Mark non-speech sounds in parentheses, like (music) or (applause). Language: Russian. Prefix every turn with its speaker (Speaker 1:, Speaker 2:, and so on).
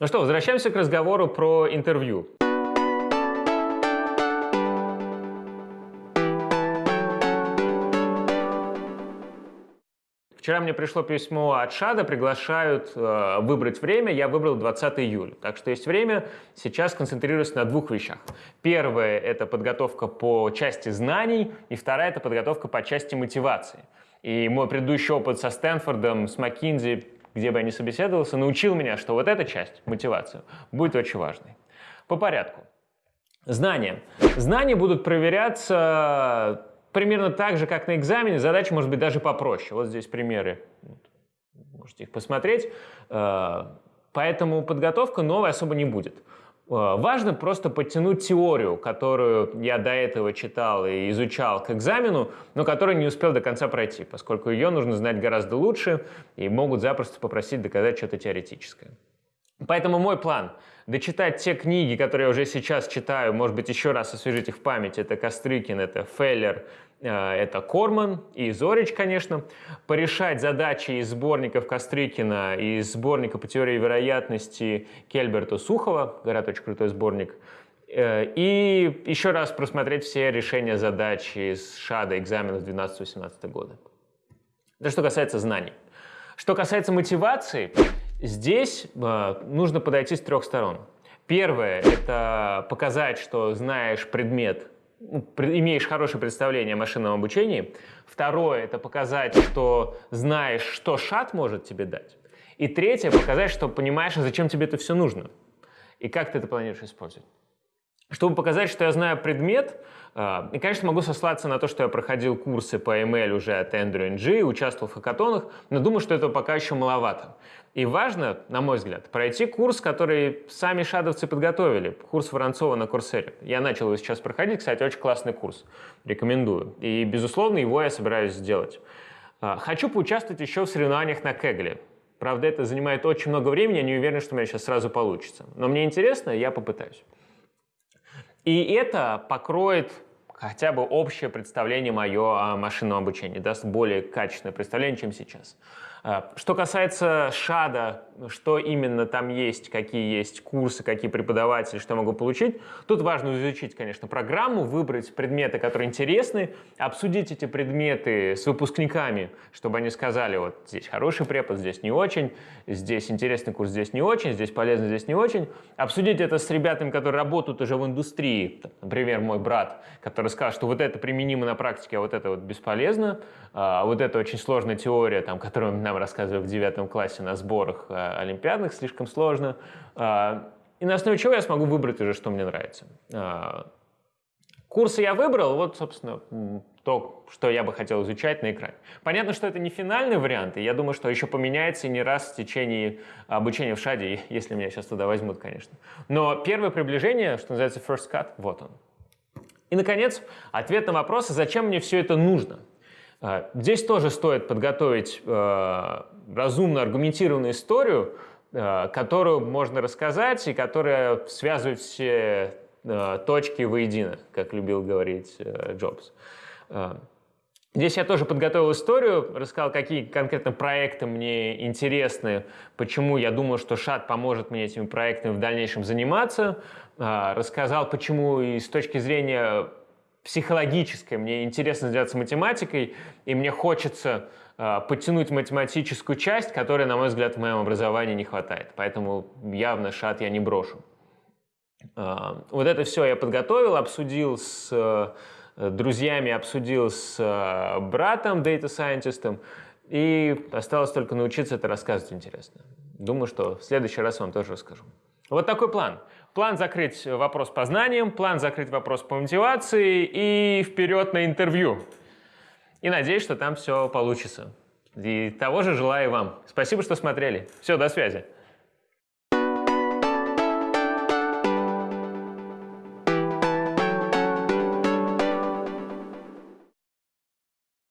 Speaker 1: Ну что, возвращаемся к разговору про интервью. Вчера мне пришло письмо от ШАДа, приглашают э, выбрать время, я выбрал 20 июля. Так что есть время, сейчас концентрируюсь на двух вещах. Первое – это подготовка по части знаний, и вторая – это подготовка по части мотивации. И мой предыдущий опыт со Стэнфордом, с Маккинзи, где бы я ни собеседовался, научил меня, что вот эта часть, мотивация, будет очень важной. По порядку. Знания. Знания будут проверяться примерно так же, как на экзамене, задача может быть даже попроще. Вот здесь примеры, можете их посмотреть. Э, поэтому подготовка новой особо не будет. Э, важно просто подтянуть теорию, которую я до этого читал и изучал к экзамену, но которую не успел до конца пройти, поскольку ее нужно знать гораздо лучше и могут запросто попросить доказать что-то теоретическое. Поэтому мой план – дочитать те книги, которые я уже сейчас читаю, может быть, еще раз освежить их в памяти. Это Кострыкин, это Феллер, это Корман и Зорич, конечно. Порешать задачи из сборников Кострыкина и из сборника по теории вероятности Кельберта Сухова, говорят, очень крутой сборник. Э, и еще раз просмотреть все решения задач из ШАДа экзаменов 12-18 года. Это что касается знаний. Что касается мотивации, Здесь э, нужно подойти с трех сторон. Первое – это показать, что знаешь предмет, имеешь хорошее представление о машинном обучении. Второе – это показать, что знаешь, что шат может тебе дать. И третье – показать, что понимаешь, зачем тебе это все нужно. И как ты это планируешь использовать. Чтобы показать, что я знаю предмет, а, и, конечно, могу сослаться на то, что я проходил курсы по ML уже от Andrew NG, участвовал в хакатонах, но думаю, что этого пока еще маловато. И важно, на мой взгляд, пройти курс, который сами шадовцы подготовили, курс Воронцова на Курсере. Я начал его сейчас проходить, кстати, очень классный курс, рекомендую. И, безусловно, его я собираюсь сделать. А, хочу поучаствовать еще в соревнованиях на Кегле. Правда, это занимает очень много времени, я не уверен, что у меня сейчас сразу получится. Но мне интересно, я попытаюсь. И это покроет хотя бы общее представление мое о машинном обучении, даст более качественное представление, чем сейчас. А, что касается ШАДа, что именно там есть, какие есть курсы, какие преподаватели, что я могу получить, тут важно изучить, конечно, программу, выбрать предметы, которые интересны, обсудить эти предметы с выпускниками, чтобы они сказали, вот здесь хороший препод, здесь не очень, здесь интересный курс, здесь не очень, здесь полезно, здесь не очень. Обсудить это с ребятами, которые работают уже в индустрии, например, мой брат, который скажет, что вот это применимо на практике, а вот это вот бесполезно, а вот это очень сложная теория, там, которую (laughs) нам рассказывали в девятом классе на сборах э, олимпиадных, слишком сложно. А, и на основе чего я смогу выбрать уже, что мне нравится. А, курсы я выбрал, вот, собственно, то, что я бы хотел изучать на экране. Понятно, что это не финальный вариант, и я думаю, что еще поменяется не раз в течение обучения в ШАДе, (laughs) если меня сейчас туда возьмут, конечно. Но первое приближение, что называется first cut, вот он. И, наконец, ответ на вопрос, зачем мне все это нужно – а, здесь тоже стоит подготовить э, разумно аргументированную историю, э, которую можно рассказать и которая связывает все э, точки воедино, как любил говорить Джобс. Здесь я тоже подготовил историю, рассказал, какие конкретно проекты мне интересны, почему я думаю, что ШАТ поможет мне этими проектами в дальнейшем заниматься, рассказал, почему и с точки зрения психологическое, мне интересно заняться математикой, и мне хочется э, подтянуть математическую часть, которой, на мой взгляд, в моем образовании не хватает. Поэтому явно шат я не брошу. Э, вот это все я подготовил, обсудил с друзьями, обсудил с э, братом, дата-сайентистом, и осталось только научиться это рассказывать интересно. Думаю, что в следующий раз вам тоже расскажу. Вот такой план. План закрыть вопрос по знаниям, план закрыть вопрос по мотивации и вперед на интервью. И надеюсь, что там все получится. И того же желаю вам. Спасибо, что смотрели. Все, до связи.